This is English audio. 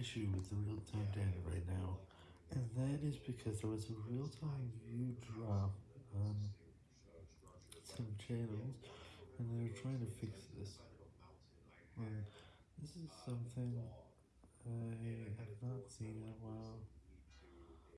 issue with the real-time data right now, and that is because there was a real-time view drop on some channels, and they're trying to fix this. And this is something I have not seen in a while.